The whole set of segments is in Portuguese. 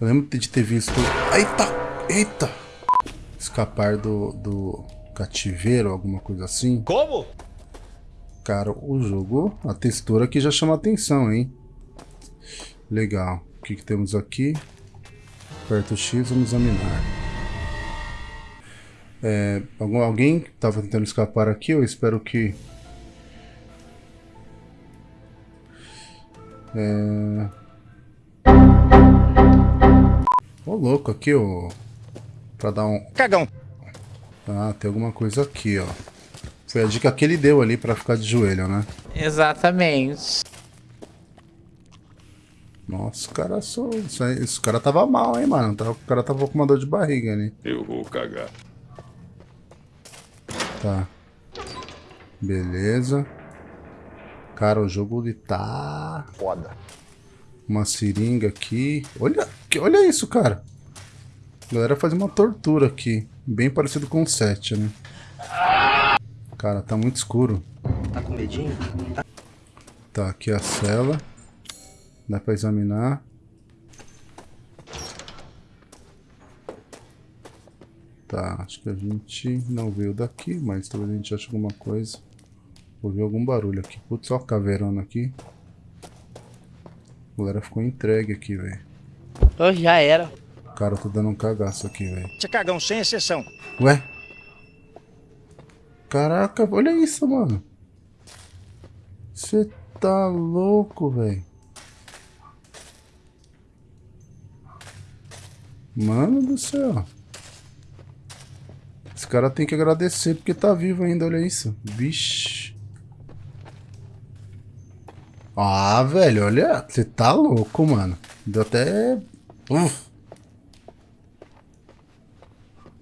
Eu lembro de ter visto... Eita! Eita! Escapar do, do cativeiro, alguma coisa assim. Como? Cara, o jogo, a textura aqui já chama atenção, hein? Legal. O que, que temos aqui? Aperta o X, vamos examinar. É, algum, alguém estava tentando escapar aqui, eu espero que... É... Ô louco aqui, ó. Pra dar um... Cagão. Ah, tem alguma coisa aqui, ó. Foi a dica que ele deu ali pra ficar de joelho, né? Exatamente. Nossa, o cara só. Isso aí, esse cara tava mal, hein, mano. O cara tava com uma dor de barriga ali. Eu vou cagar. Tá. Beleza. Cara, o jogo ele tá. Foda. Uma seringa aqui. Olha, olha isso, cara. A galera faz uma tortura aqui. Bem parecido com o 7, né? Cara, tá muito escuro. Tá com medinho? Tá, aqui a cela. Dá pra examinar. Tá, acho que a gente não veio daqui, mas talvez a gente ache alguma coisa. Ouvi algum barulho aqui. Putz, ó a caveirona aqui. A galera ficou entregue aqui, velho. Ô, já era. Cara, eu tô dando um cagaço aqui, velho. Você cagão sem exceção. Ué? Caraca, olha isso, mano. Você tá louco, velho. Mano do céu. Esse cara tem que agradecer porque tá vivo ainda, olha isso. Vixe. Ah, velho, olha. Você tá louco, mano. Deu até... Uf.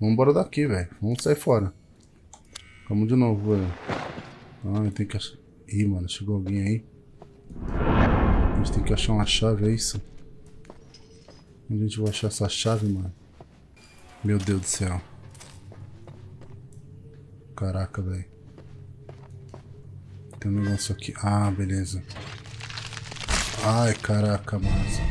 Vamos embora daqui, velho. Vamos sair fora. Vamos de novo, velho. Ah, tem que achar... Ih, mano, chegou alguém aí. A gente tem que achar uma chave, é isso? Onde a gente vai achar essa chave, mano? Meu Deus do céu. Caraca, velho. Tem um negócio aqui. Ah, beleza. Ai, caraca, massa.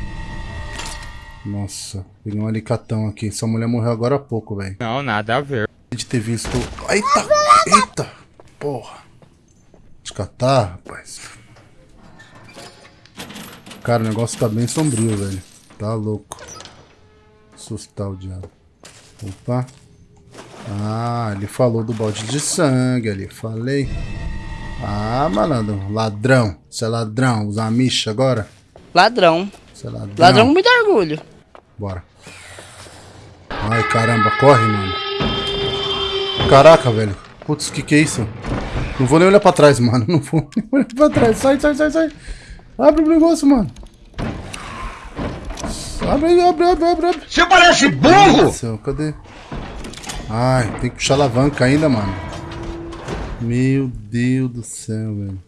Nossa, peguei um alicatão aqui. Essa mulher morreu agora há pouco, velho. Não, nada a ver. De ter visto. Eita! Eita! Porra! De catar, rapaz. Cara, o negócio tá bem sombrio, velho. Tá louco. Assustar o diabo. Opa. Ah, ele falou do balde de sangue ali. Falei. Ah, malandro. Ladrão. Você é ladrão. Usa a micha agora? Ladrão. Você é ladrão. Ladrão com muito orgulho. Bora. Ai, caramba, corre, mano. Caraca, velho. Putz, que que é isso? Não vou nem olhar pra trás, mano. Não vou nem olhar pra trás. Sai, sai, sai, sai. Abre o negócio, mano. Abre aí, abre, abre, abre, abre. Você parece burro! cadê? Ai, tem que puxar a alavanca ainda, mano. Meu Deus do céu, velho.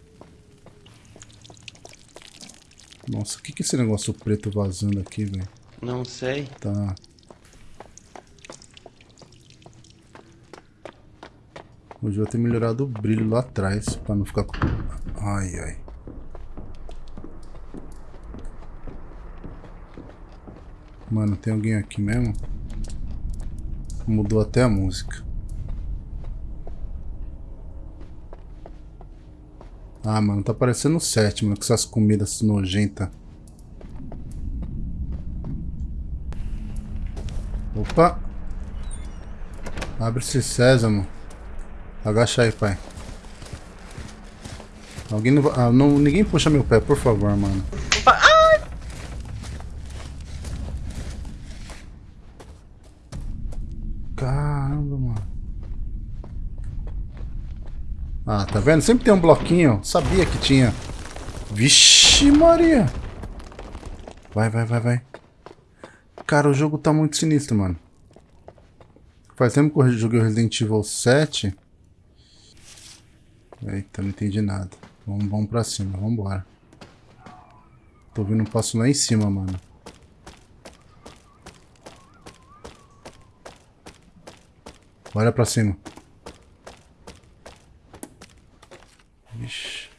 Nossa, o que que é esse negócio preto vazando aqui, velho? Não sei. Tá. Hoje eu vou ter melhorado o brilho lá atrás, pra não ficar com... Ai, ai. Mano, tem alguém aqui mesmo? Mudou até a música. Ah, mano, tá parecendo o 7, mano, com essas comidas nojentas. Opa! Abre esse sésamo. Agacha aí, pai. Alguém não, ah, não Ninguém puxa meu pé, por favor, mano. Caramba, mano. Ah, tá vendo? Sempre tem um bloquinho. Sabia que tinha. Vixe, Maria. Vai, vai, vai, vai. Cara, o jogo tá muito sinistro, mano. Faz tempo que eu joguei o Resident Evil 7. Eita, não entendi nada. Vamos, vamos pra cima, vamos embora. Tô ouvindo um passo lá em cima, mano. Olha pra cima. Vixe.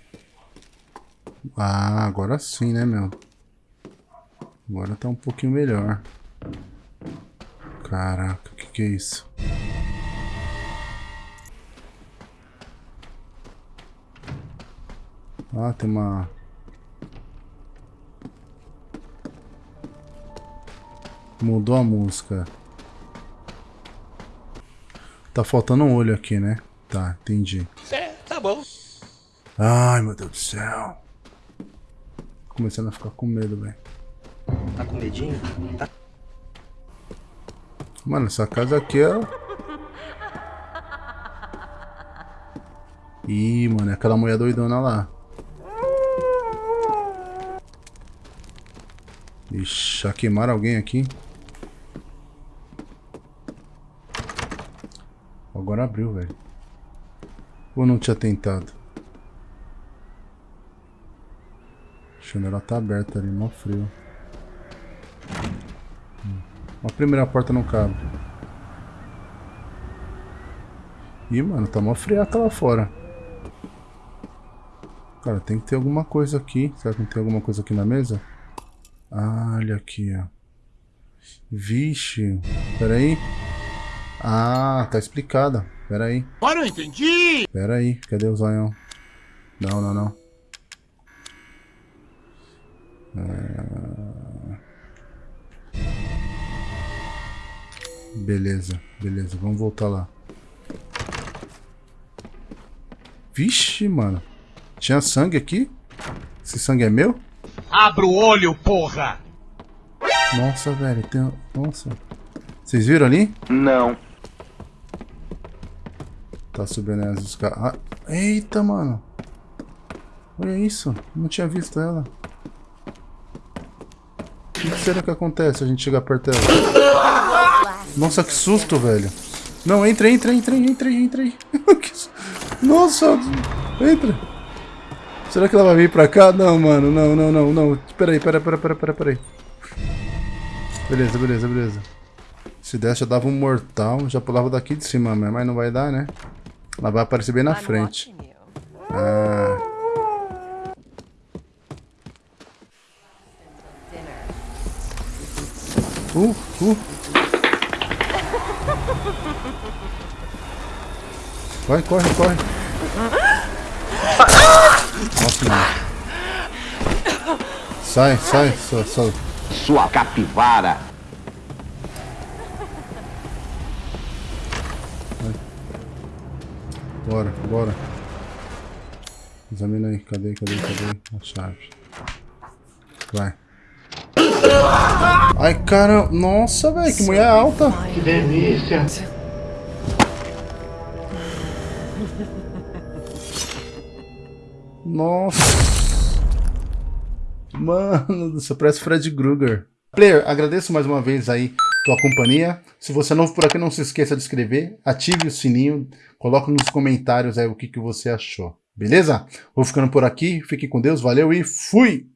Ah, agora sim, né, meu? Agora tá um pouquinho melhor. Caraca, o que, que é isso? Ah, tem uma... Mudou a música. Tá faltando um olho aqui, né? Tá, entendi. É, tá bom. Ai, meu Deus do céu. Começando a ficar com medo, velho. Tá com medinho? Tá. Mano, essa casa aqui é... Ih, mano, é aquela mulher doidona lá. Ixi, já queimaram alguém aqui? Agora abriu, velho. Ou não tinha tentado? Janela tá aberta ali, mó frio. Hum. A primeira porta não cabe. Ih, mano, tá mó friaca lá fora. Cara, tem que ter alguma coisa aqui. Será que não tem alguma coisa aqui na mesa? Ah, olha aqui, ó. Vixe. Pera aí. Ah, tá explicada. Pera aí. Agora eu entendi! Pera aí. Cadê o zoião? Não, não, não. Ah... Beleza, beleza. Vamos voltar lá. Vixe, mano. Tinha sangue aqui? Esse sangue é meu? Abra o olho, porra! Nossa, velho. Tem... Nossa. Vocês viram ali? Não. Tá subindo as escadas. Ah, eita, mano. Olha isso. Não tinha visto ela. O que será que acontece se a gente chegar perto dela? Nossa, que susto, velho. Não, entra, entra, entra, entra, entra. Nossa, entra. Será que ela vai vir pra cá? Não, mano, não, não, não, não. Pera aí, pera, pera, pera, pera, pera aí. Beleza, beleza, beleza. Se desse, eu dava um mortal, já pulava daqui de cima, mas não vai dar, né? Ela vai aparecer bem na frente. Ah. Uh, uh. Vai, corre, corre. Nossa, mano. Sai, sai, só, só. Sua capivara. Bora, bora. Examina aí, cadê, cadê, cadê a chave? Vai. Ai, cara, nossa, velho, que mulher alta. Que delícia. Nossa. Mano, você parece Fred Krueger. Player, agradeço mais uma vez aí tua companhia. Se você é novo por aqui, não se esqueça de inscrever, ative o sininho, coloque nos comentários aí o que, que você achou. Beleza? Vou ficando por aqui, fique com Deus, valeu e fui!